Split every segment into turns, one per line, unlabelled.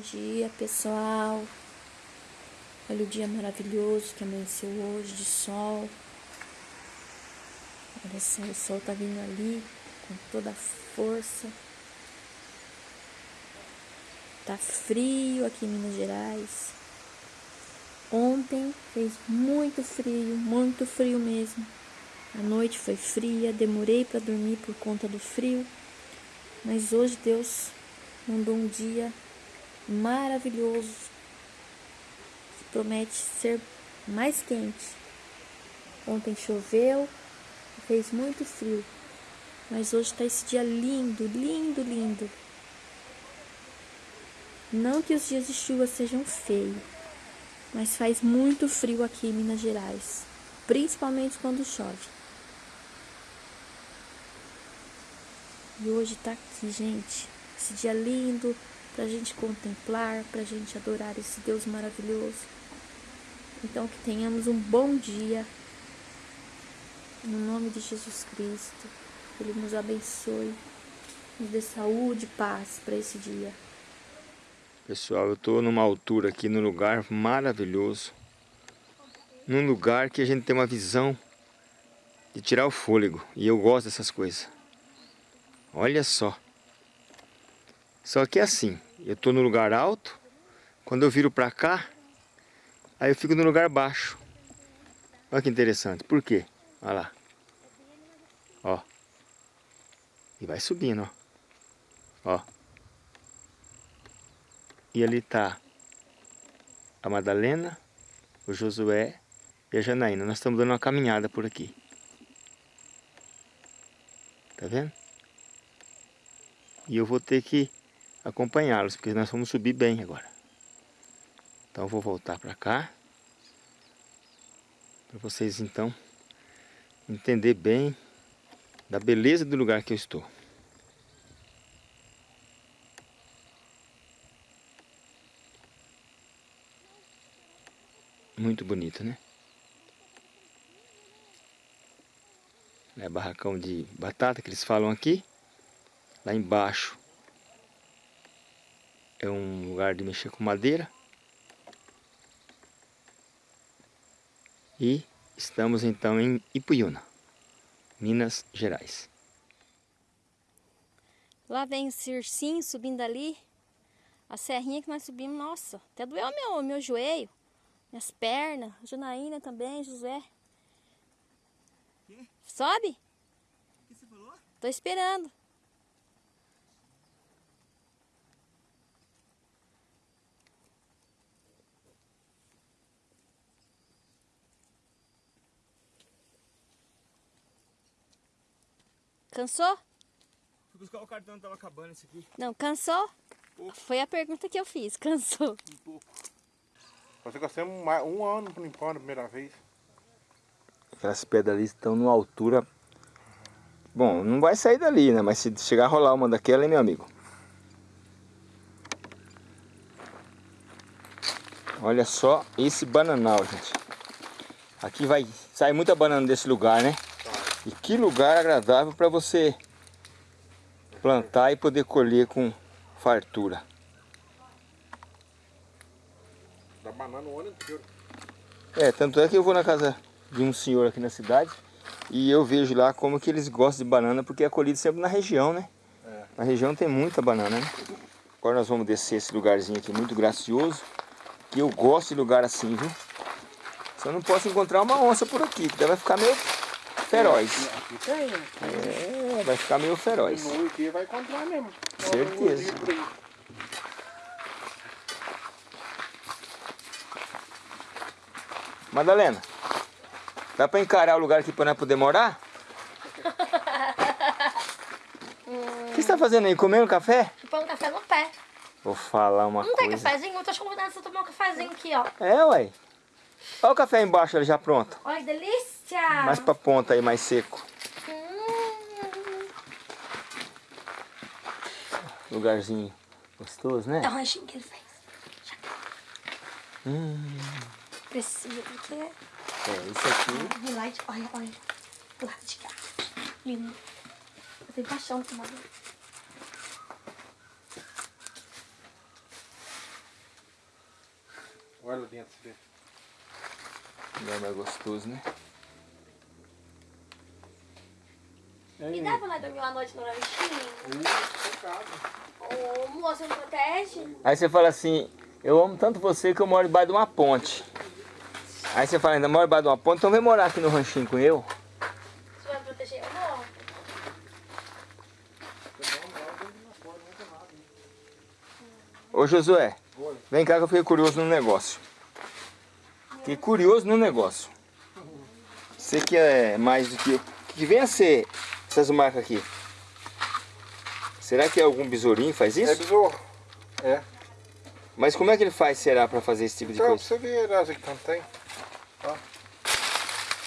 dia, pessoal. Olha o dia maravilhoso que amanheceu hoje de sol. Olha só, o sol tá vindo ali com toda a força. Tá frio aqui em Minas Gerais. Ontem fez muito frio, muito frio mesmo. A noite foi fria, demorei para dormir por conta do frio. Mas hoje Deus mandou um dia maravilhoso que promete ser mais quente. Ontem choveu, fez muito frio, mas hoje está esse dia lindo, lindo, lindo. Não que os dias de chuva sejam feios, mas faz muito frio aqui em Minas Gerais, principalmente quando chove. E hoje tá aqui, gente, esse dia lindo pra gente contemplar, pra gente adorar esse Deus maravilhoso. Então que tenhamos um bom dia. No nome de Jesus Cristo. Ele nos abençoe, nos dê saúde e paz para esse dia.
Pessoal, eu estou numa altura aqui, num lugar maravilhoso. Num lugar que a gente tem uma visão de tirar o fôlego. E eu gosto dessas coisas. Olha só. Só que é assim, eu estou no lugar alto, quando eu viro para cá, aí eu fico no lugar baixo. Olha que interessante. Por quê? Olha lá. Ó. E vai subindo, ó. Ó. E ali tá a Madalena, o Josué e a Janaína. Nós estamos dando uma caminhada por aqui. Tá vendo? E eu vou ter que acompanhá-los, porque nós vamos subir bem agora. Então vou voltar para cá. Para vocês então entender bem da beleza do lugar que eu estou. Muito bonito, né? É barracão de batata que eles falam aqui. Lá embaixo é um lugar de mexer com madeira. E estamos então em Ipuiuna, Minas Gerais.
Lá vem o Circinho subindo ali. A serrinha que nós subimos, nossa, até doeu meu, meu joelho, minhas pernas, Janaína também, José. Sobe? O que você falou? Tô esperando. Cansou?
Fui buscar o cartão, tava acabando esse aqui.
Não, cansou? Foi a pergunta que eu fiz, cansou?
Um pouco. Você gastou um, um ano limpando a primeira vez.
Aquelas pedras ali estão numa altura... Bom, não vai sair dali, né? Mas se chegar a rolar uma daquela, hein, meu amigo? Olha só esse bananal, gente. Aqui vai sair muita banana desse lugar, né? E que lugar agradável para você plantar e poder colher com fartura.
Dá banana o ano inteiro.
É, tanto é que eu vou na casa de um senhor aqui na cidade e eu vejo lá como que eles gostam de banana, porque é colhido sempre na região, né? É. Na região tem muita banana, né? Agora nós vamos descer esse lugarzinho aqui muito gracioso, que eu gosto de lugar assim, viu? Só não posso encontrar uma onça por aqui, que vai ficar meio feroz. É, vai ficar meio feroz.
No vai encontrar mesmo.
Certeza. Madalena, dá pra encarar o lugar aqui pra nós poder morar? O que você tá fazendo aí? Comendo café?
Põe um café no pé.
Vou falar uma
Não
coisa.
tem cafezinho? Eu tô te convidando pra tomar um cafezinho aqui, ó.
É, ué. Olha o café embaixo ali já pronto.
Olha que delícia!
Mais pra ponta aí, mais seco.
Hum.
Lugarzinho gostoso, né?
É o ranchinho que ele fez.
Hum,
Precisa, porque...
é, isso aqui.
Relight, olha, olha. Do lado de cá. Lindo. Eu tenho paixão por madeira.
Olha lá dentro, você vê.
Não é mais gostoso, né?
E dá pra nós dormir uma noite no ranchinho?
Uh,
Ô, moça, não protege?
Aí você fala assim, eu amo tanto você que eu moro debaixo de uma ponte. Aí você fala, ainda moro debaixo de uma ponte, então vem morar aqui no ranchinho com eu.
Você vai proteger eu não?
Ô Josué, vem cá que eu fiquei curioso no negócio. Fiquei curioso no negócio. Você que é mais do que que vem a ser essas marcas aqui? Será que é algum besourinho que faz
É
isso?
besouro. É.
Mas como é que ele faz, será, pra fazer esse tipo de
Então,
coisa?
você ver as que tem.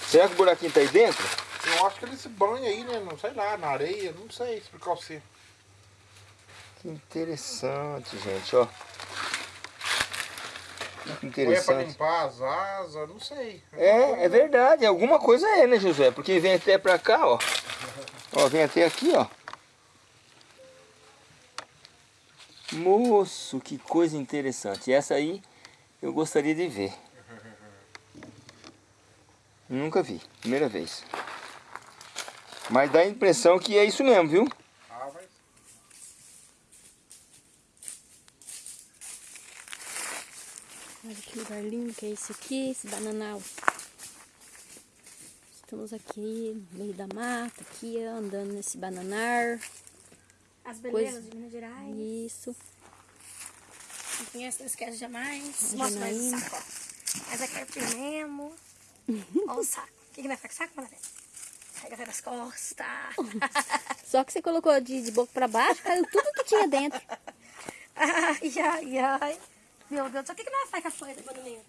Será que o buraquinho tá aí dentro?
Eu acho que ele se banha aí, né? Não sei lá, na areia, não sei explicar você.
Que interessante, gente, ó. Que
Ou é pra
interessante.
limpar as asas, não sei.
É, é verdade, alguma coisa é, né, Josué? Porque vem até pra cá, ó. Ó, vem até aqui, ó. Moço, que coisa interessante. Essa aí eu gostaria de ver. Nunca vi, primeira vez. Mas dá a impressão que é isso mesmo, viu?
Ah, mas...
Olha que lugar lindo que é esse aqui, esse bananal. Estamos aqui no meio da mata, aqui andando nesse bananar.
As belezas
Coisa-
de Minas Gerais.
Isso.
Quem conhece, não esquece jamais.
A
o
Janaína.
saco, ó. Mas aqui é o mesmo. Olha o saco. O que, que vai fazer com saco, Mané? Carrega nas costas.
Só que você colocou de, de boca pra baixo, caiu tudo que tinha dentro.
ai, ai, ai. Meu Deus, o que, que nós faz com a folha do bananeiro?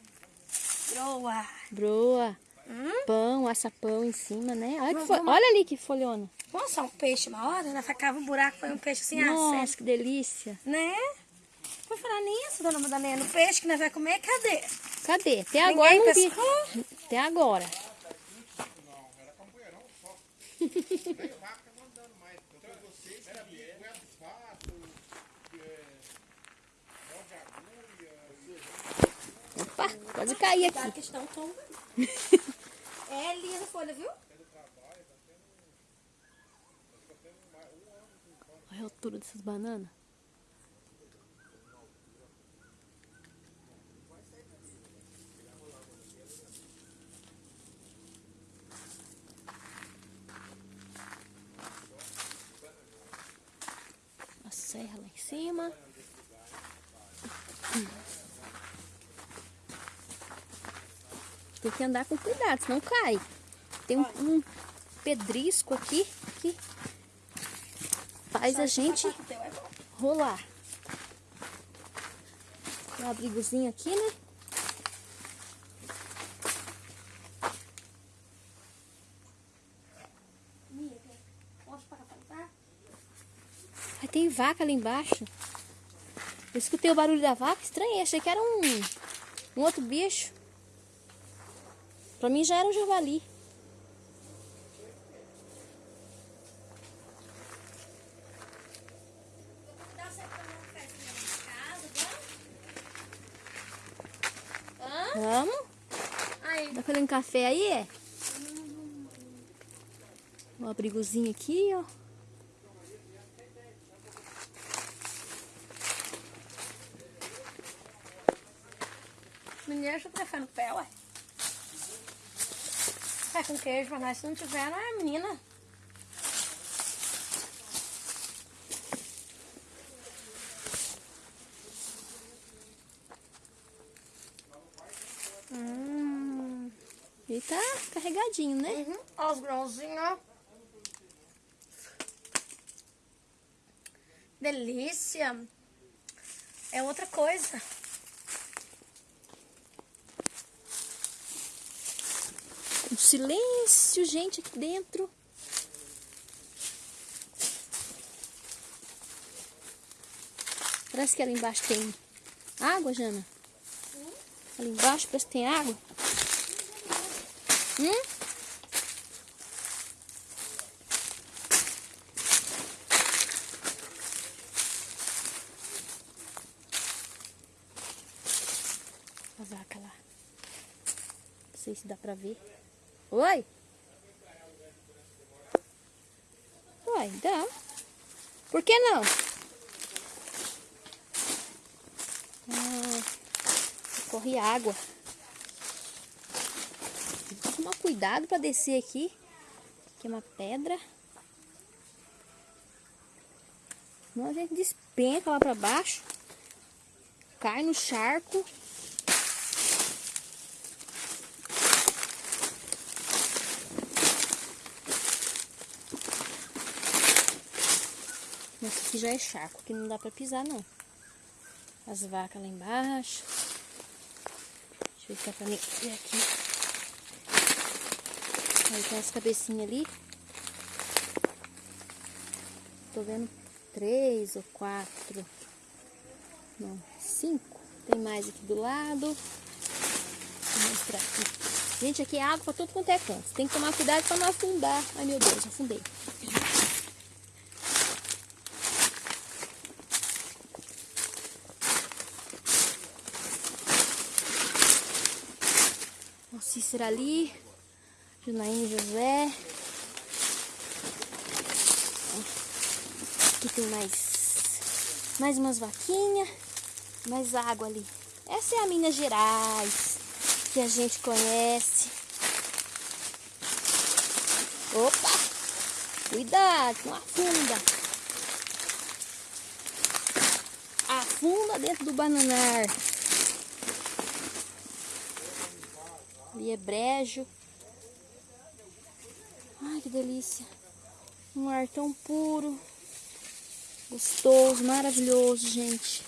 Broa.
Broa.
Hum?
Pão, açapão em cima, né? Olha, Olha ali que folhona.
Vamos só um peixe uma hora? Nós facava um buraco, põe um peixe assim, ah,
Nossa,
certo.
que delícia.
Né? Vou falar nisso, dona Madalena. O peixe que nós vamos comer, cadê?
Cadê? Até
Ninguém
agora não vi. Até agora. Opa, pode cair aqui.
é linda a folha, viu?
Olha a altura dessas bananas. A serra lá em cima. Tem que andar com cuidado, senão cai. Tem um, um pedrisco aqui que faz a gente rolar. Um abrigozinho aqui, né? Tem vaca ali embaixo. Eu escutei o barulho da vaca, estranhei, achei que era um, um outro bicho. Pra mim já era um javali.
Um vamos? Aí,
Tá fazendo café aí, é? Um abrigozinho aqui, ó.
menina, deixa eu prefere no pé, ué. Vai com queijo pra nós, se não tiver, não é menina. Hum,
E tá carregadinho, né?
uhum. Ó os grãozinhos, ó. Delícia. É outra coisa.
Silêncio, gente, aqui dentro. Parece que ali embaixo tem água, Jana. Ali embaixo parece que tem água. Hum? A vaca sei se dá pra ver. Oi? Uai, dá. Por que não? Ah, corre água. Tem que tomar cuidado pra descer aqui. Aqui é uma pedra. Senão a gente despenca lá pra baixo. Cai no charco. Esse aqui já é charco, que não dá pra pisar não. As vacas lá embaixo. Deixa eu dá pra mim ver aqui. Aí tem as cabecinhas ali. Tô vendo três ou quatro. Não, cinco. Tem mais aqui do lado. Vou mostrar aqui. Gente, aqui é água pra todo quanto é canto. Tem que tomar cuidado pra não afundar. Ai, meu Deus, afundei. Ali. Junaíne José. Aqui tem mais, mais umas vaquinhas. Mais água ali. Essa é a Minas Gerais. Que a gente conhece. Opa! Cuidado, não afunda. Afunda dentro do bananar. Ali é brejo. Ai, que delícia. Um ar tão puro. Gostoso, maravilhoso, gente.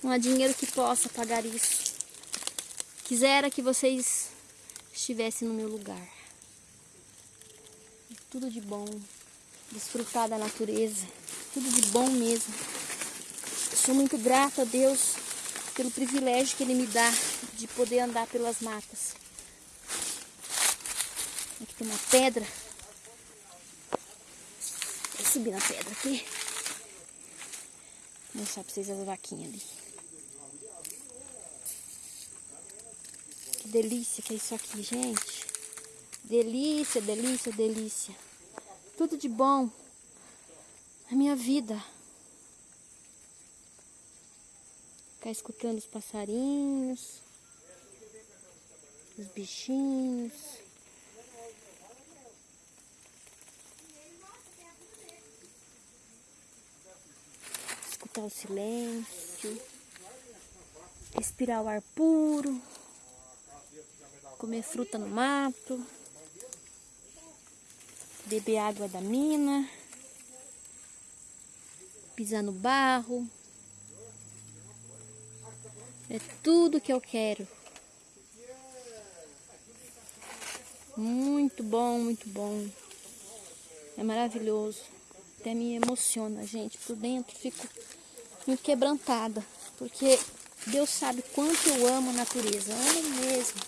Não há dinheiro que possa pagar isso. Quisera que vocês estivessem no meu lugar. Tudo de bom. Desfrutar da natureza. Tudo de bom mesmo. Sou muito grata a Deus pelo privilégio que Ele me dá de poder andar pelas matas. Tem uma pedra. Vou subir na pedra aqui. Vou mostrar pra vocês as vaquinhas ali. Que delícia que é isso aqui, gente. Delícia, delícia, delícia. Tudo de bom na minha vida. Ficar escutando os passarinhos, os bichinhos. O silêncio. Respirar o ar puro. Comer fruta no mato. Beber água da mina. Pisar no barro. É tudo que eu quero. Muito bom, muito bom. É maravilhoso. Até me emociona, gente. Por dentro fico quebrantada. Porque Deus sabe quanto eu amo a natureza. Amo mesmo.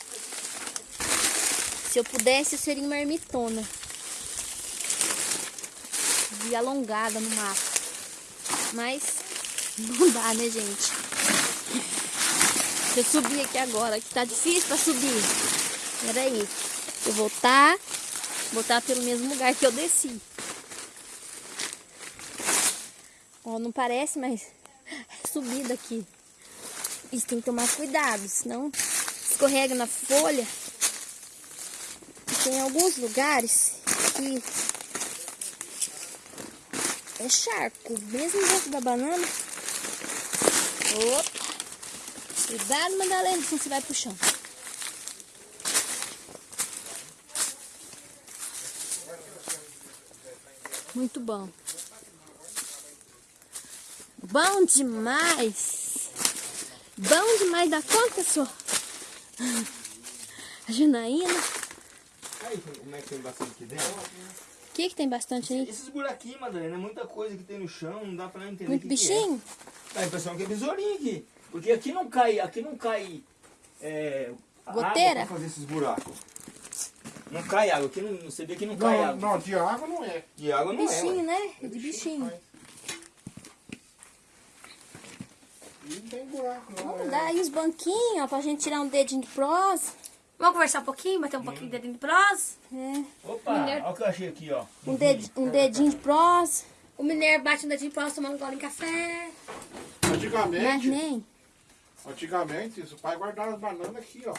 Se eu pudesse, eu seria uma ermitona. De alongada no mato. Mas não dá, né, gente? Deixa eu subir aqui agora, que tá difícil pra subir. Peraí. Eu voltar, voltar pelo mesmo lugar que eu desci. Ó, não parece, mas subida aqui. Isso tem que tomar cuidado, senão escorrega na folha. Tem alguns lugares que é charco, mesmo dentro da banana. Opa! Cuidado, Madalena, senão você vai pro chão. Muito bom. Bom demais. Bom demais da conta, senhor. A Janaína.
Aí, como é que tem bastante aqui dentro?
O que, que tem bastante aí?
Esses buraquinhos, Madalena, é muita coisa que tem no chão, não dá pra entender
Muito
o que que
bichinho?
é. Dá a impressão que é besourinho aqui. Porque aqui não cai, aqui não cai é, água
Goteira?
pra fazer esses buracos. Não cai água, aqui não, você vê que não cai
Não,
água.
não, de água não é.
De água não é.
Bichinho, né? É de bichinho.
E não tem buraco, não.
Vamos
é.
dar aí os banquinhos, ó, pra gente tirar um dedinho de prosa.
Vamos conversar um pouquinho, bater um pouquinho de dedinho de prosa?
É.
Opa, olha o que eu achei aqui, ó.
Um, ded, um dedinho de prosa.
O mineiro bate um dedinho de prosa tomando um gole em café.
Mas
Antigamente,
nem.
antigamente, o pai guardava as bananas aqui, ó.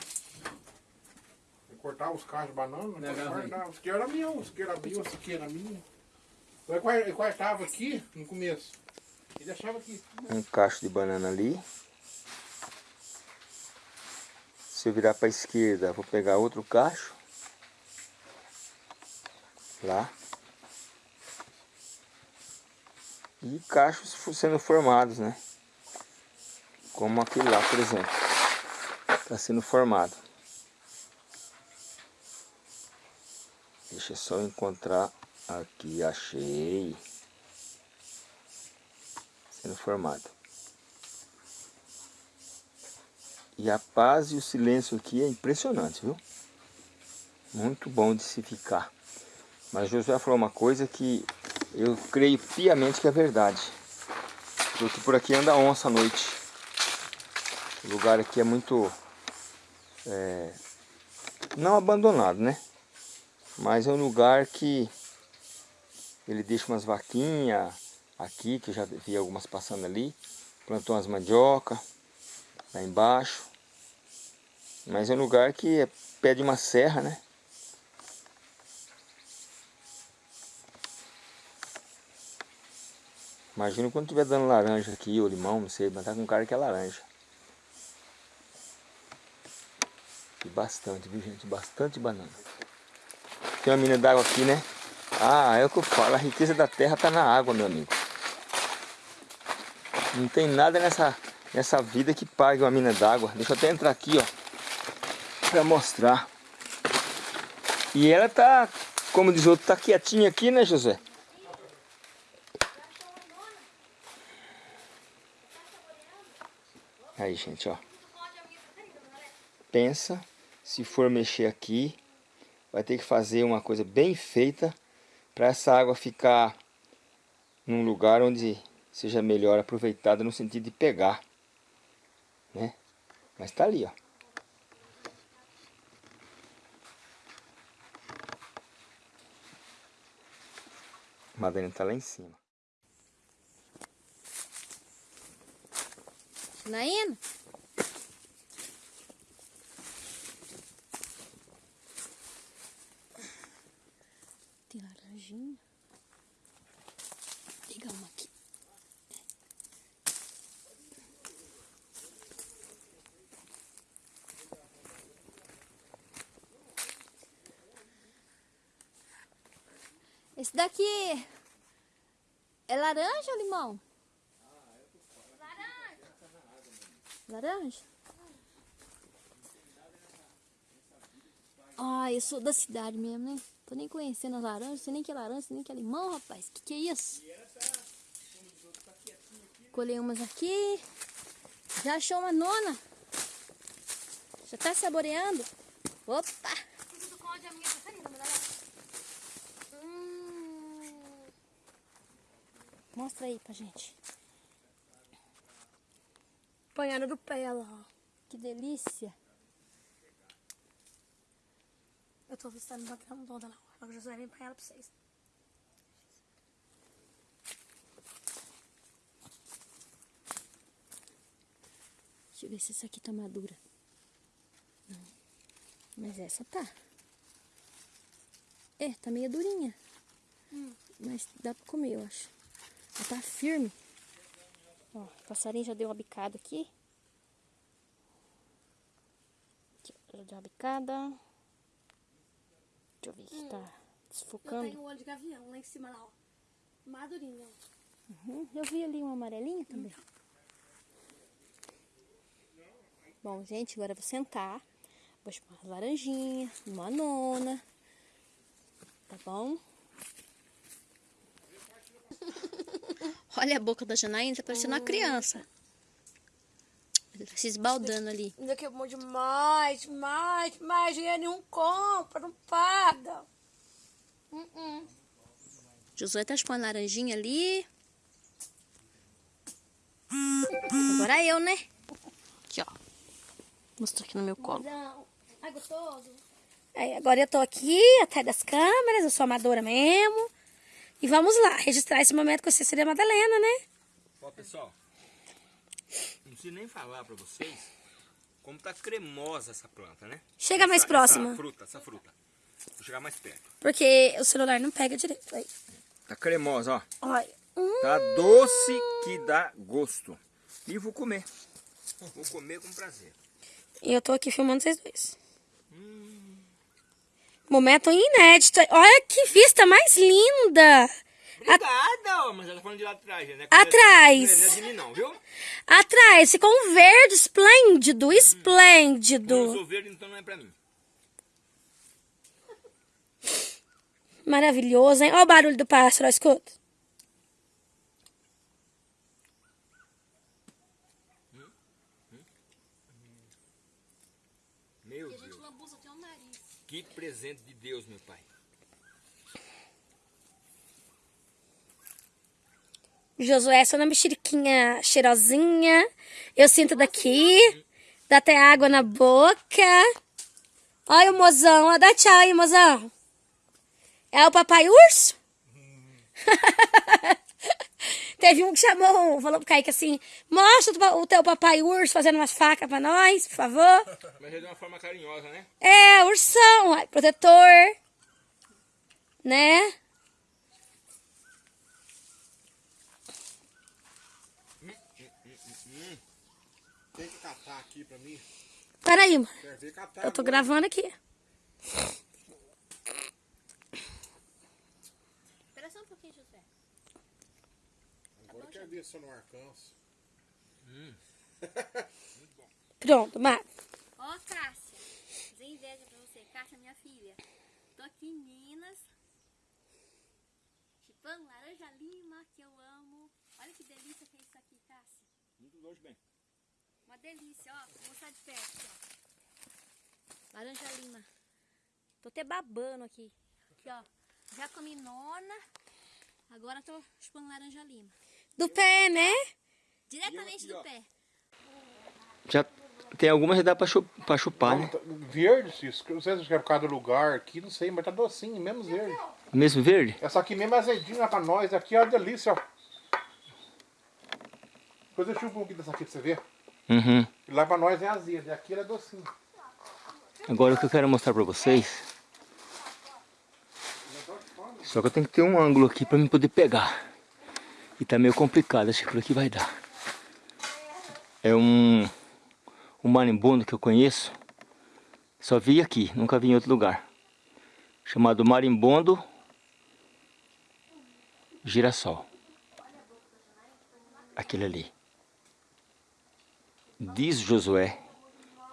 Ele cortava os cachos de banana, né? guardava. Os que era meu, os que era meu, os que era minha. Ele cortava aqui no começo. E deixava aqui.
Um cacho de banana ali. Se eu virar para a esquerda, vou pegar outro cacho. Lá. E cachos sendo formados, né? Como aquele lá, por exemplo. Está sendo formado. Deixa eu só encontrar aqui, achei. Sendo formado. E a paz e o silêncio aqui é impressionante, viu? Muito bom de se ficar. Mas Josué falou uma coisa que eu creio piamente que é verdade. Porque por aqui anda onça à noite. O lugar aqui é muito... é, não abandonado, né? Mas é um lugar que ele deixa umas vaquinhas aqui, que eu já vi algumas passando ali. Plantou umas mandioca lá embaixo. Mas é um lugar que é pé de uma serra, né? Imagina quando estiver dando laranja aqui, ou limão, não sei, mas tá com cara que é laranja. E bastante, viu gente? Bastante banana. Tem uma mina d'água aqui, né? Ah, é o que eu falo, a riqueza da terra tá na água, meu amigo. Não tem nada nessa, nessa vida que pague uma mina d'água. Deixa eu até entrar aqui, ó. Pra mostrar. E ela tá, como diz outro, tá quietinha aqui, né, José? Aí, gente, ó. Pensa, se for mexer aqui, vai ter que fazer uma coisa bem feita para essa água ficar num lugar onde seja melhor aproveitada no sentido de pegar, né? Mas tá ali, ó. A Madalena tá lá em cima.
Naína? Tem laranjinha. Vou pegar uma aqui. Esse daqui é laranja ou limão? Laranja? Ah, eu sou da cidade mesmo, né? Tô nem conhecendo as laranjas, sei nem que é laranja, sei nem que é limão, rapaz. Que que é isso? Colhei umas aqui. Já achou uma nona? Já tá saboreando? Opa!
Tudo com a minha preferida, mas Hum.
Mostra aí pra gente.
Panhada do pé, ela, ó.
Que delícia.
Eu tô testando pra criar um toda lá. Agora eu já vem panhada pra vocês.
Deixa eu ver se essa aqui tá madura. Não. Mas essa tá. É, tá meio durinha. Mas dá pra comer, eu acho. Ela tá firme. Ó, o passarinho já deu uma bicada aqui. Aqui, já deu uma bicada. Deixa eu ver se tá
Eu
desfocando.
tenho o olho de gavião lá em cima, lá, ó. Madurinho, ó.
Uhum, Eu vi ali uma amarelinha também. Bom, gente, agora eu vou sentar. Vou chupar uma laranjinha, uma nona. Tá bom? Olha a boca da Janaína, tá parecendo uma criança. Ele tá se esbaldando ali.
Ainda que bom demais, mais, mais. Dinheiro nenhum compra, não paga. Uh
Josué tá chupando laranjinha ali. Agora eu, né? Aqui, ó. Mostra aqui no meu colo.
Não. Ai, gostoso. Aí, agora eu tô aqui, atrás das câmeras, eu sou amadora mesmo. E vamos lá, registrar esse momento com a Cecília Madalena, né?
Ó, pessoal, não preciso nem falar pra vocês como tá cremosa essa planta, né?
Chega mais
Essa-
próxima.
Essa fruta, essa fruta. Vou chegar mais perto.
Porque o celular não pega direito. Aí.
Tá cremosa, ó.
Olha. Hum,
Tá doce que dá gosto. E vou comer. Vou comer com prazer.
e eu tô aqui filmando vocês dois. Momento inédito. Olha que vista mais linda.
Obrigada, ó, mas ela tá falando de lá atrás, né?
Atrás.
Não é de mim não, viu?
Atrás ficou um verde esplêndido,
eu
esplêndido.
sou verde, então não é pra mim.
Maravilhoso, hein? Olha o barulho do pássaro, escuta.
Meu Deus. Que presente de Deus, meu pai.
Josué, só na mexeriquinha cheirosinha. Eu sinto daqui. Dá até água na boca. Olha o mozão. Dá tchau aí, mozão. É o papai urso? Teve um que chamou, falou pro Kaique assim, mostra o teu papai urso fazendo umas facas pra nós, por favor.
Mas é de uma forma carinhosa, né?
É, ursão, protetor. Né?
Tem que catar aqui pra mim.
Peraí, mano. Eu tô gravando aqui.
Espera só um pouquinho, José.
Eu quero ver se eu não alcanço.
Pronto, Mar.
Ó, Cássia. Fazer inveja pra você. Cássia, minha filha. Tô aqui em Minas. Chipando laranja lima, que eu amo. Olha que delícia que é isso aqui, Cássia.
Muito longe bem.
Uma delícia, ó. Vou mostrar de perto, ó. Laranja lima. Tô até babando aqui. Aqui, ó. Já comi nona. Agora tô chupando laranja lima.
Do pé, né?
Diretamente
aqui,
do pé.
Já tem algumas que dá pra, chu- pra chupar, né?
Tá Verde, Cisco. Não sei se é por causa do lugar aqui, não sei, mas tá docinho, mesmo verde.
Mesmo verde?
Essa aqui mesmo é azedinha pra nós. Aqui é uma delícia, ó. Depois eu chupo um pouquinho dessa aqui pra você ver.
Uhum.
E lá pra nós é azeda, e aqui ela é docinho.
Agora o que eu quero mostrar pra vocês. Só que eu tenho que ter um ângulo aqui pra mim poder pegar. E tá meio complicado, acho que por aqui vai dar. É um, um marimbondo que eu conheço. Só vi aqui, nunca vi em outro lugar. Chamado marimbondo girassol. Aquele ali. Diz Josué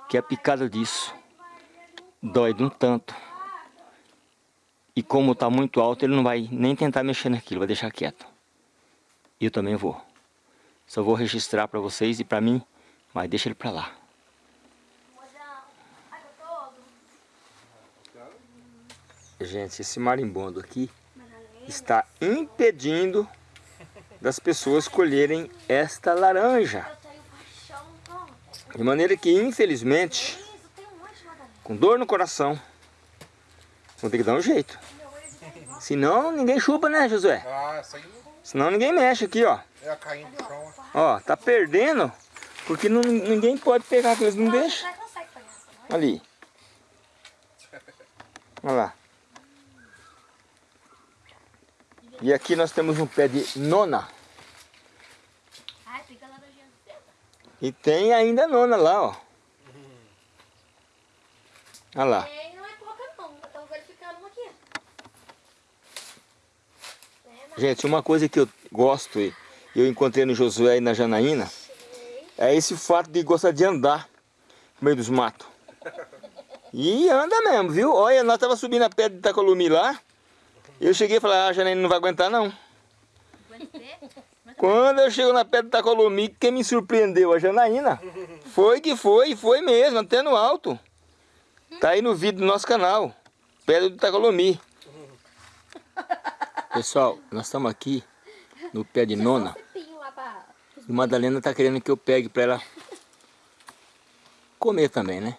que a picada disso dói de um tanto. E como está muito alto, ele não vai nem tentar mexer naquilo, vai deixar quieto. E eu também vou. Só vou registrar para vocês e para mim, mas deixa ele para lá. Gente, esse marimbondo aqui está impedindo das pessoas colherem esta laranja. De maneira que, infelizmente, com dor no coração, vou ter que dar um jeito. Senão ninguém chupa, né, Josué?
Ah, essa aí
Senão ninguém mexe aqui, ó.
é a caindo no chão.
Ó, tá perdendo, porque não, ninguém pode pegar, que eles não deixam. Ali. Olha lá. E aqui nós temos um pé de nona. E tem ainda nona lá, ó. Olha lá.
É, não é pouca não. Estamos verificando uma aqui.
Gente, uma coisa que eu gosto e eu encontrei no Josué e na Janaína é esse fato de gostar de andar no meio dos matos. E anda mesmo, viu? Olha, nós tava subindo a pedra de Tacolumi lá. Eu cheguei e falei, ah, a Janaína não vai aguentar não. Quando eu chego na pedra de Tacolumi, quem me surpreendeu? A Janaína. Foi que foi, foi mesmo, até no alto. Tá aí no vídeo do nosso canal. Pedra do Tacolumi. Pessoal, nós estamos aqui no pé de nona. E Madalena tá querendo que eu pegue para ela comer também, né?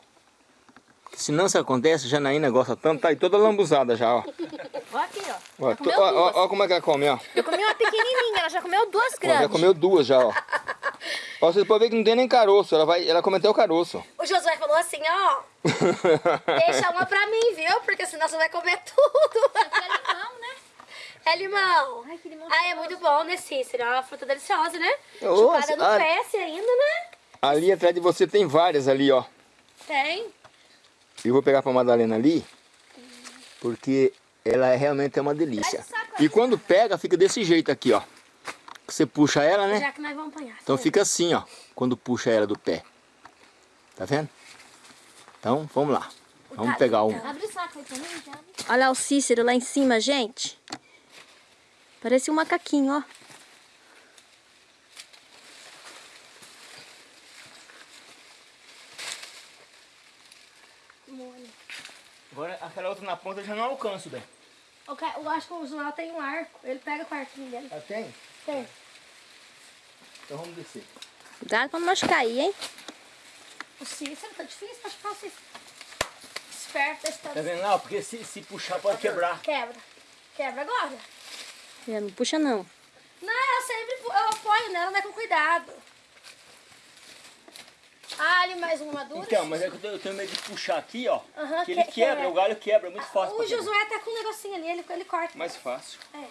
Porque Se não isso acontece, Janaína gosta tanto, tá aí toda lambuzada já, ó.
Ó aqui, ó.
Ó, to-
comeu
ó, ó, ó como é que ela come, ó.
Eu comi uma pequenininha, ela já comeu duas
Ó,
grandes.
já comeu duas já, ó. ó. Vocês podem ver que não tem nem caroço, ela, vai, ela come até o caroço.
O Josué falou assim, ó, deixa uma pra mim, viu? Porque senão você vai comer tudo.
É limão, né?
É limão.
Ai, que limão
Ah, é muito bom, né, Cícero? É uma fruta deliciosa, né?
Nossa,
Chupada no
ah.
PS ainda, né?
ali atrás de você tem várias ali, ó.
Tem.
Eu vou pegar pra Madalena ali, porque ela é realmente é uma delícia. E quando pega, fica desse jeito aqui, ó. Você puxa ela, né?
Já que nós vamos apanhar.
Então fica assim, ó, quando puxa ela do pé. Tá vendo? Então, vamos lá. Vamos pegar um.
Abre o saco aí pra mim, já. Olha lá o Cícero lá em cima, gente. Parece um macaquinho, ó.
Agora, aquela outra na ponta eu já não alcanço, bem.
Eu, acho que o Josué tem um arco. Ele pega com o arquinho dele.
Já tem?
Tem.
Então vamos descer.
Cuidado pra não machucar aí, hein?
O Cícero tá difícil pra ficar o Cícero. Esperto desse
Tá
tanto.
vendo lá? Porque se, se puxar pode quebrar.
Quebra. Quebra agora.
É, não puxa não.
Não, eu sempre eu apoio nela, né? Com cuidado. Ah, ali mais uma madura.
Então, mas é que eu tenho- medo de puxar aqui, ó.
Aham,
que ele
que-
quebra,
que-
o galho quebra, é muito fácil.
O. Josué tá com um negocinho ali, ele, ele corta.
Mais fácil.
É.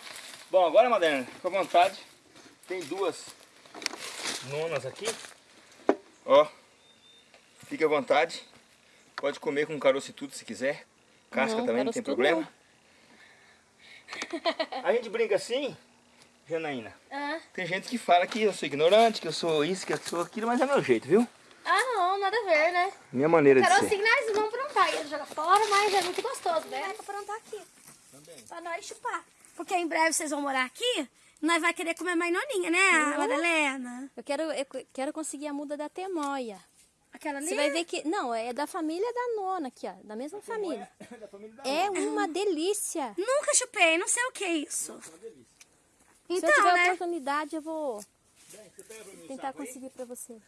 Bom, agora, Madalena, fica à vontade. Tem duas nonas aqui. Ó, fique à vontade. Pode comer com caroço e tudo se quiser. Casca
Não,
também, não tem problema. A gente brinca assim, Janaína.
Ah.
Tem gente que fala que eu sou ignorante, que eu sou isso, que eu sou aquilo, mas é meu jeito, viu?
ah, não, nada a ver, né?
Minha maneira de
Carocinho
ser.
nós vamos aprontar. Ele joga fora, mas é muito gostoso, né? Pra aprontar aqui. Pra nós chupar. Porque em breve vocês vão morar aqui, nós vai querer comer mais noninha, né,
Uhum.
Madalena?
Eu quero, eu quero conseguir a muda da temoia.
Aquela ali?
Você vai ver que... Não, é da família da nona aqui, ó. Da mesma família. É uma delícia.
Nunca chupei, não sei o que é isso.
Se eu
Então,
tiver
né?
oportunidade, eu vou tentar conseguir pra você.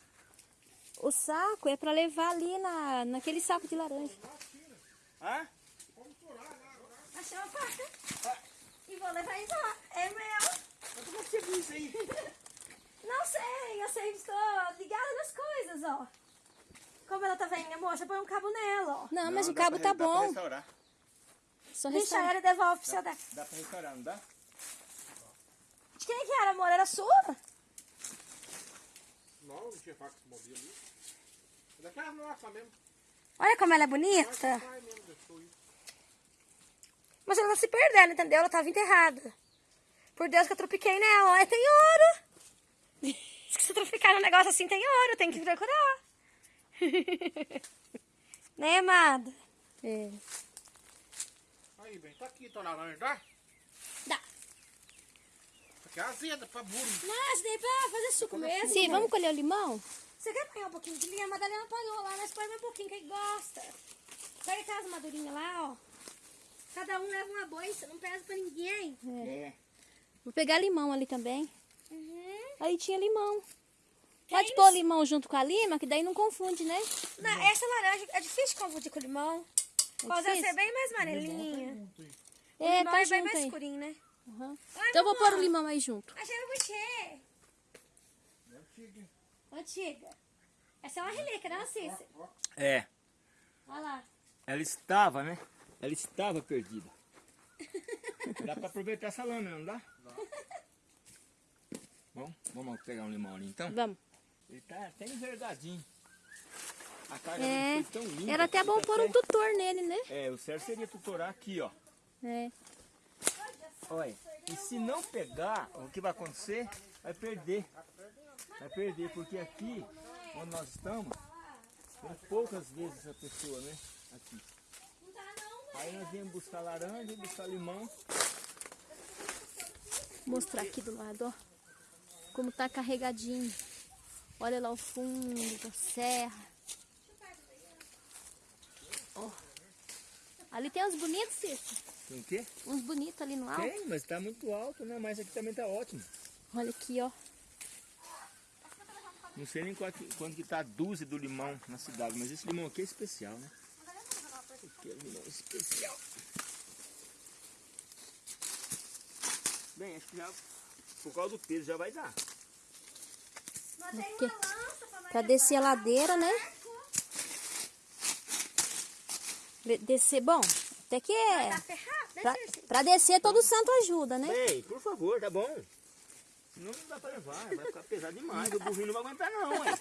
O saco é pra levar ali na, naquele saco de laranja.
Hã?
Achei uma faca. E vou levar embora. É meu.
Como você viu isso aí?
Não sei, eu sempre estou ligada nas coisas, ó. Como ela tá velhinha, moça, põe um cabo nela, ó.
Não, mas
Não,
o
dá
cabo
pra-
tá
dá pra
bom.
restaurar.
Só
Deixa
restaurar.
ela e devolve pro seu daqui.
Dá pra restaurar, não dá?
De quem que era, amor? Era sua?
Não, não tinha faca esse modelo ali. É daquela nossa mesmo.
Olha como ela é bonita.
Isso.
Mas ela tá se perdendo, entendeu? Ela tava enterrada. Por Deus que eu tropiquei nela. Olha, tem ouro. Se você tropicar num negócio assim, tem ouro. Tem que procurar. né, amada?
É.
Aí, bem, tá aqui, tá laranja, dá?
Dá.
Aqui é azeda pra burro.
Mas daí pra fazer suco mesmo.
Sim, vamos colher o limão?
Você quer apanhar um pouquinho de linha? A Madalena apanhou lá, mas põe mais um pouquinho que ele gosta. Pega aquelas madurinhas lá, ó. Cada um leva uma bolsa, não pesa pra ninguém.
É.
Vou pegar limão ali também.
Uhum.
Aí tinha limão. Pode
isso?
pôr limão junto com a lima, que daí não confunde, né?
Não, essa laranja é difícil de confundir com limão.
É
Pode ser
difícil?
bem mais amarelinha. O
É,
limão
tá
é bem mais
aí.
escurinho, né?
Aham.
Ai,
Então eu vou pôr o limão aí junto.
Achei o buchê. Antiga. Essa é uma relíquia, não, Cícero?
É.
Olha lá.
Ela estava, né? Ela estava perdida. Dá pra aproveitar essa lâmina, não dá? Bom, vamos pegar um limão ali então.
Vamos.
Ele tá até envergadinho. A carga
É,
tão linda.
Era até bom
tá
pôr um tutor nele, né?
É, o certo seria tutorar aqui, ó.
É.
Olha, e se não pegar, o que vai acontecer? Vai perder. Vai perder, porque aqui, onde nós estamos, tem poucas vezes essa pessoa, né? Aqui. Aí nós viemos buscar laranja, buscar limão.
Vou mostrar aqui do lado, ó. Como tá carregadinho. Olha lá o fundo da serra. Ó. Ali tem uns bonitos, Cícero.
Tem o quê?
Uns bonitos ali no alto.
Tem, mas tá muito alto, né? Mas aqui também tá ótimo.
Olha aqui, ó.
Não sei nem quanto, quanto que tá a dúzia do limão na cidade, mas esse limão aqui é especial, né? Aquele limão especial. Bem, acho que já, por causa do peso, já vai dar.
Aqui. Pra descer a ladeira, né? De- Descer, bom, até que é.
Né,
Pra, pra descer, todo santo ajuda, né?
Bem, por favor, tá bom? Senão não dá pra levar, vai ficar pesado demais. O burrinho não vai aguentar não, ué.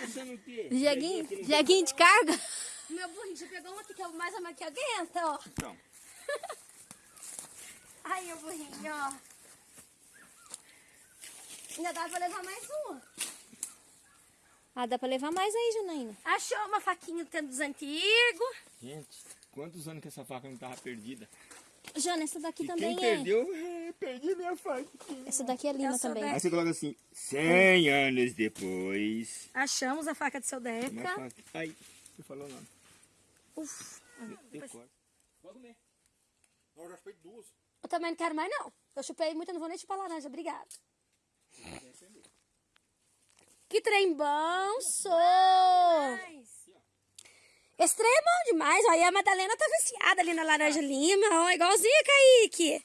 Pensando o quê?
Jeguinho, jeguinho de carga.
Meu burrinho já pegou um aqui que é o mais ama que aguenta, ó.
Então,
Ai, meu burrinho, ó. Ainda dá pra levar mais uma.
Ah, dá pra levar mais aí, Janaína.
Achou uma faquinha do tempo dos antigos.
gente, quantos anos que essa faca não tava perdida?
Jana, essa daqui
E
também
quem
é.
perdeu, é, perdi minha faca.
Essa daqui é linda
Eu
também.
Aí você coloca assim, 100 anos depois.
Achamos a faca do seu Deca.
faca. Ai, você falou o nome.
Uf.
Tem corte. Pode comer.
Não, eu já chupei duas.
Eu também não quero mais, não. Eu chupei muito, eu não vou nem chupar laranja. Obrigada. Que trem bom, sou! Esse trem é bom demais. Olha, a Madalena tá viciada ali na laranja lima. Ó, igualzinho a Kaique.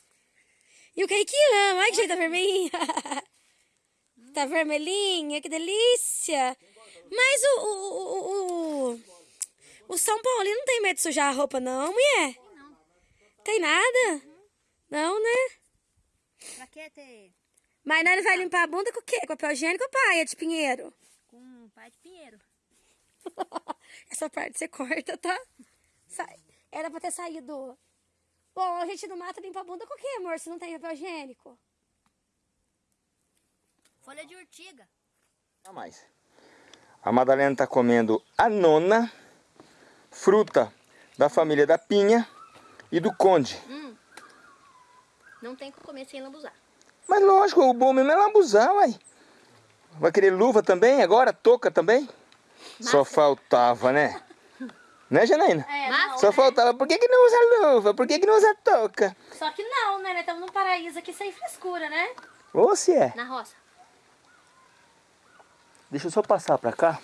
E o Kaique ama. Olha que jeito tá vermelhinha. tá vermelhinha, que delícia. Mas o, o, o, o, São Paulo não tem medo de sujar a roupa, não, mulher? Tem nada? Não, né?
Pra que ter
Mas nós vai limpar a bunda com o quê? Com papel higiênico ou paia de pinheiro?
com pai de pinheiro?
Essa parte você corta, tá? Era pra ter saído. Bom, a gente no mato limpa a bunda com o quê, amor? Se não tem papel higiênico.
Folha de urtiga.
A mais. A Madalena tá comendo a nona fruta da família da pinha e do conde.
Não tem que comer sem lambuzar.
Mas lógico, o bom mesmo é lambuzar, uai. Vai querer luva também agora? Touca também? Só faltava, né? Né, Janaína?
É,
Só faltava. Por que, que não usa luva? Por que, que não usa touca?
Só que não, né? Nós estamos num paraíso aqui sem frescura, né?
Ou se é.
Na roça.
Deixa eu só passar pra cá.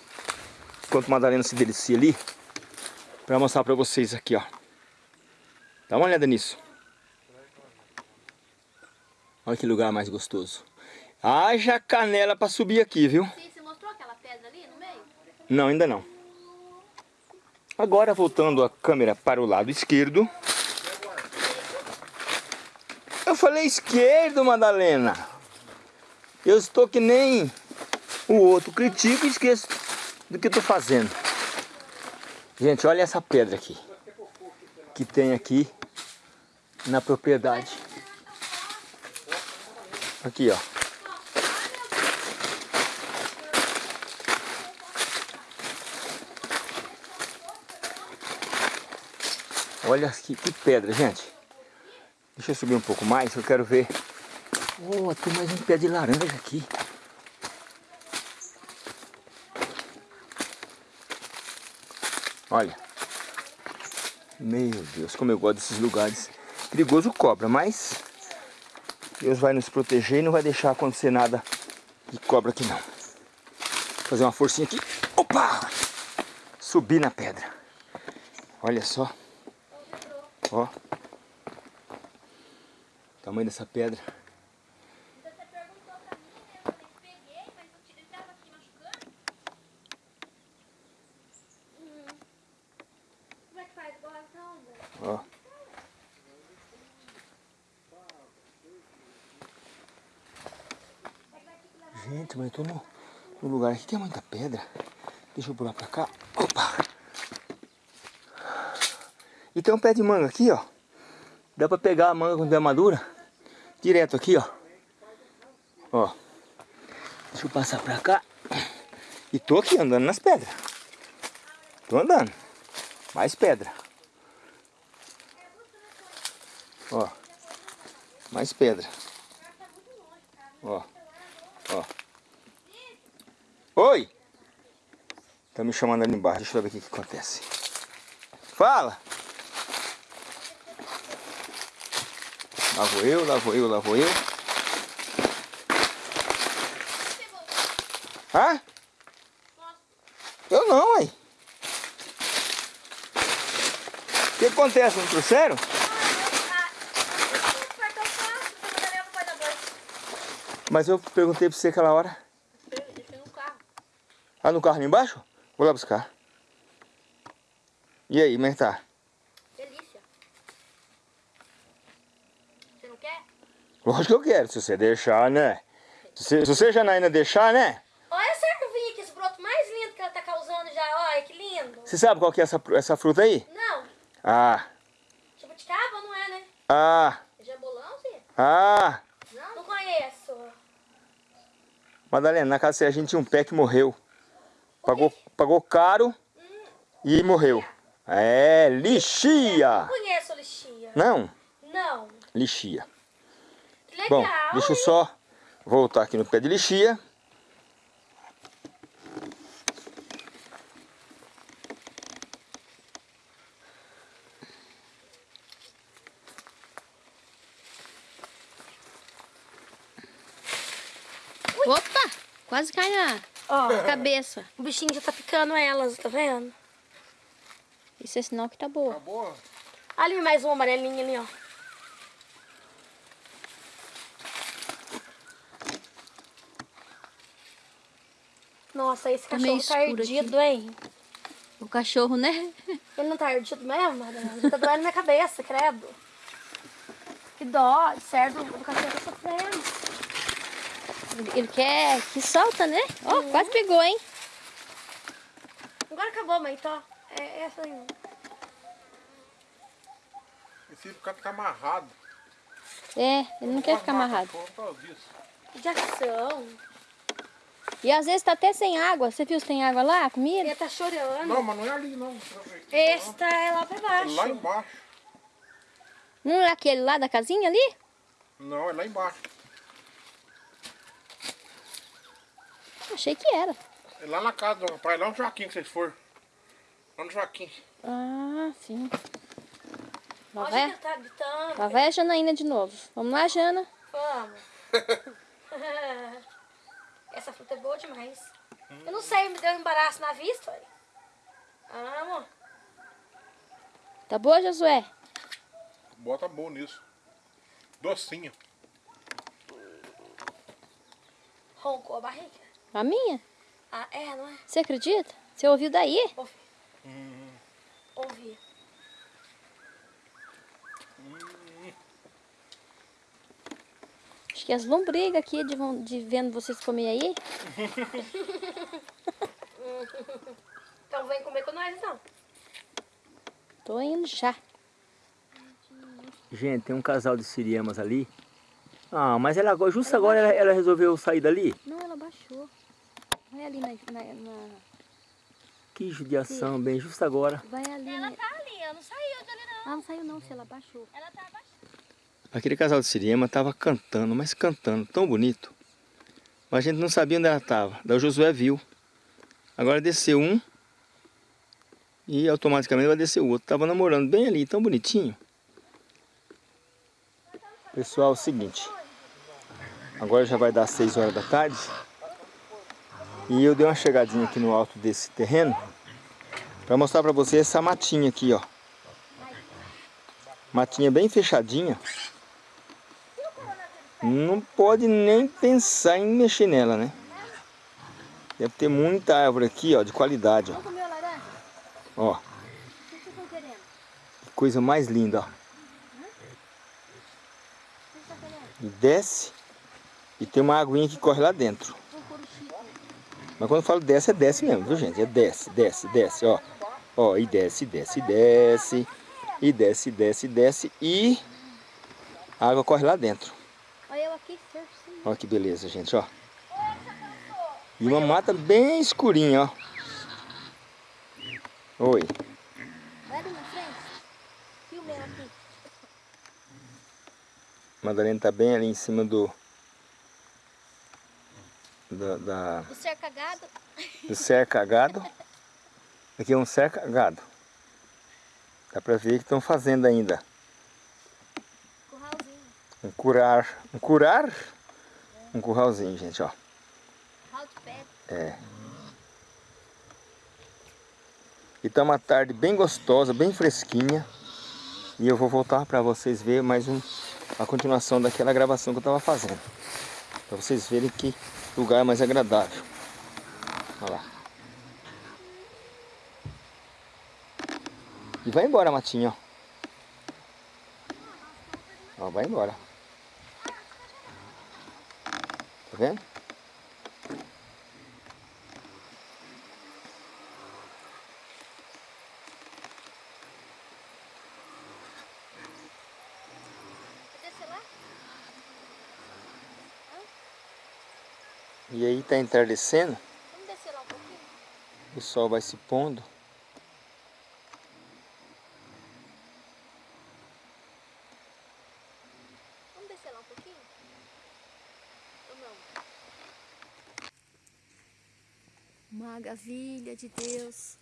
Enquanto a Madalena se delicia ali. Pra mostrar pra vocês aqui, ó. Dá uma olhada nisso. Olha que lugar mais gostoso. Haja canela pra subir aqui, viu?
Sim, você mostrou aquela pedra ali no meio?
Não, ainda não. Agora voltando a câmera para o lado esquerdo. Eu falei esquerdo, Madalena. Eu estou que nem o outro. Critico e esqueço do que estou fazendo. Gente, olha essa pedra aqui. Que tem aqui na propriedade. Aqui, ó. Olha que, que pedra, gente. Deixa eu subir um pouco mais, eu quero ver. Oh, tem mais um pé de laranja aqui. Olha. Meu Deus, como eu gosto desses lugares. Perigoso cobra, mas Deus vai nos proteger e não vai deixar acontecer nada de cobra aqui não. Vou fazer uma forcinha aqui. Opa! Subir na pedra. Olha só. Ó. O tamanho dessa pedra.
Como é que faz agora, então?
Ó. Gente, mas eu tô no, no lugar aqui que é muita pedra. Deixa eu pular pra cá. Opa! E tem um pé de manga aqui, ó. Dá pra pegar a manga quando é madura. Direto aqui, ó. Ó. Deixa eu passar pra cá. E tô aqui andando nas pedras. Tô andando. Mais pedra. Ó. Mais pedra. Ó. Ó. Oi! Tá me chamando ali embaixo. Deixa eu ver o que, que acontece. Fala! Lá vou eu, lá vou eu, lá vou eu. Hã? Eu não, aí. que acontece? Não trouxeram? Mas eu perguntei pra você aquela hora. Ah, no carro ali embaixo? Vou lá buscar. E aí, como é que tá?
Delícia. Você não quer?
Lógico que eu quero, se você deixar, né? Se você, se você Janaína deixar, né?
Olha essa ervinha aqui, esse broto mais lindo que ela tá causando já. Olha que lindo.
Você sabe qual que é essa, essa fruta aí?
Não,
Ah,
jabuticaba não é, né?
ah,
Jambolão, sim?
ah.
Não? Não conheço.
Madalena, na casa a gente tinha um pé que morreu. Pagou, pagou caro e morreu. É, lixia.
Não conheço lixia.
Não,
Não.
lixia.
Que legal.
Bom, deixa eu só voltar aqui no pé de lixia.
Opa! Quase cai na
Ó,
cabeça.
o bichinho já tá picando elas, tá vendo?
Isso é sinal que tá boa.
Tá boa?
Ali mais uma amarelinha ali, ó. Nossa, esse
Tá
cachorro tá
escuro aqui.
ardido, hein?
O cachorro, né?
Ele não tá ardido mesmo, Madalena? Já tá doendo minha cabeça, credo. Que dó, certo? O cachorro tá.
Ele quer que solta, né? Ó, quase pegou, hein?
Agora acabou, mãe, tá? É essa aí.
Esse cara tá amarrado.
É, ele não quer ficar amarrado.
De ação.
E às vezes tá até sem água. Você viu se tem água lá, comida?
Ele tá chorando.
Não, mas não é ali não.
Esta é lá pra
É
baixo.
lá embaixo.
Não é aquele lá da casinha ali?
Não, é lá embaixo.
Achei que era.
É lá na casa do rapaz, lá no Joaquim que vocês foram. Lá no Joaquim.
Ah, sim. Lá
Olha,
vai,
tá gritando.
lá vai a Janaína de novo. Vamos lá, Jana.
Vamos. Essa fruta é boa demais. Eu não sei, me deu um embaraço na vista. olha. Amo.
Tá boa, Josué?
Bota bom nisso. Docinho.
Roncou a barriga.
A minha?
Ah, é, não é?
Você acredita? Você ouviu daí?
Ouvi. Ouvi.
Acho que as lombrigas aqui de, de vendo vocês comer aí.
Então vem comer com nós, então.
Tô indo já.
Gente, tem um casal de siriamas ali. Ah, mas ela justo agora ela, ela resolveu sair dali?
Não, ela baixou. Vai ali na... na- na-
Que judiação, bem, justo agora.
vai ali na...
tá ali, ela não saiu dali, não.
Ah, não saiu não, se ela baixou.
Ela tá abaixo.
Aquele casal de siriema tava cantando, mas cantando, tão bonito. Mas a gente não sabia onde ela tava. Daí o Josué viu. Agora desceu um. E automaticamente vai descer o outro. Tava namorando bem ali, tão bonitinho. Pessoal, é o seguinte. Agora já vai dar 6 horas da tarde. E eu dei uma chegadinha aqui no alto desse terreno. Pra mostrar pra vocês essa matinha aqui, ó. Matinha bem fechadinha. Não pode nem pensar em mexer nela, né? Deve ter muita árvore aqui, ó, de qualidade, ó. Ó,
que
coisa mais linda, ó. E desce e tem uma aguinha que corre lá dentro. Mas quando eu falo desce, é desce mesmo, viu gente? É desce, desce, desce, ó. Ó, e desce, desce, desce. E desce, desce, desce. E a água corre lá dentro.
Olha eu aqui.
Olha que beleza, gente, ó. E uma mata bem escurinha, ó. Oi. Madalena tá bem ali em cima do... Da, da,
O cercagado.
do cercagado. Aqui é um cercagado. Dá pra ver que estão fazendo ainda.
Curralzinho.
Um curar. Um curar? Um curralzinho, gente, ó.
Curral de pedra.
É. E tá uma tarde bem gostosa, bem fresquinha. E eu vou voltar para vocês verem mais um, a continuação daquela gravação que eu estava fazendo. Para vocês verem que lugar mais agradável. Olha lá. E vai embora, Matinho, ó. Vai embora. Tá vendo? E aí tá entardecendo.
Vamos descer lá um pouquinho?
O sol vai se pondo.
Vamos descer lá um pouquinho? Ou não?
Maravilha de Deus.